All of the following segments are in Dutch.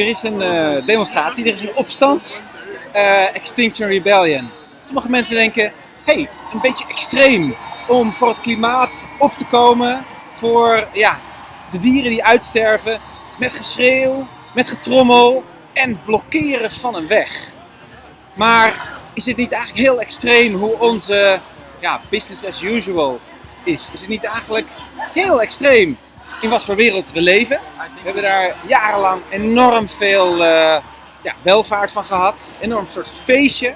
er is een eh, demonstratie, er is een opstand. eh, Extinction Rebellion. Sommige mensen denken, hey, een beetje extreem om voor het klimaat op te komen. Voor ja, de dieren die uitsterven. Met geschreeuw, met getrommel en blokkeren van een weg. Maar is het niet eigenlijk heel extreem hoe onze ja, business as usual is? Is het niet eigenlijk heel extreem in wat voor wereld we leven? We hebben daar jarenlang enorm veel eh, ja, welvaart van gehad. Enorm soort feestje.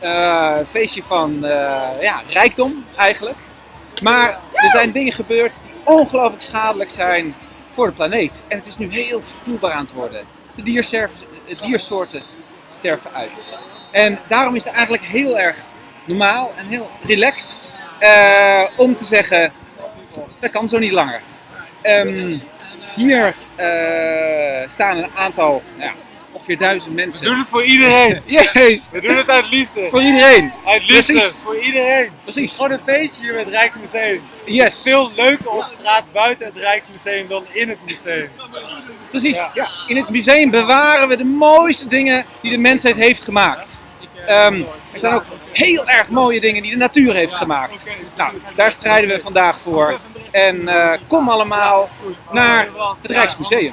Een feestje van eh, ja, rijkdom eigenlijk. Maar er zijn dingen gebeurd die ongelooflijk schadelijk zijn voor de planeet. En het is nu heel voelbaar aan het worden. De diersoorten sterven uit. En daarom is het eigenlijk heel erg normaal en heel relaxed om te zeggen, dat kan zo niet langer. Ehm, hier eh, staan een aantal, nou ja, ongeveer duizend We mensen. doen het voor iedereen. Jezus, We doen het uit liefde. voor iedereen. Uit liefde. Precies. Voor iedereen. Precies. gewoon een feestje hier met het Rijksmuseum. Yes. Veel leuker op straat buiten het Rijksmuseum dan in het museum. Precies. Ja. Ja. In het museum bewaren we de mooiste dingen die de mensheid heeft gemaakt. Ehm, er zijn ook heel erg mooie dingen die de natuur heeft gemaakt. Nou, daar strijden we vandaag voor. En eh, kom allemaal naar het Rijksmuseum.